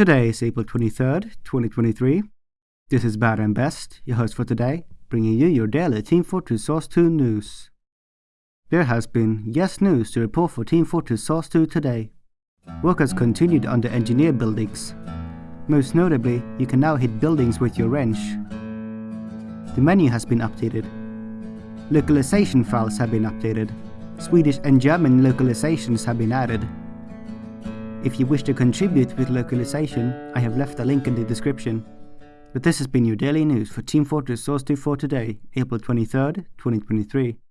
Today is April 23rd, 2023. This is Bad and Best, your host for today, bringing you your daily Team Fortress Source 2 news. There has been yes news to report for Team Fortress Source 2 today. Work has continued on the engineer buildings. Most notably, you can now hit buildings with your wrench. The menu has been updated. Localization files have been updated. Swedish and German localizations have been added. If you wish to contribute with localization, I have left a link in the description. But this has been your daily news for Team Fortress Source 2 for today, April 23rd, 2023.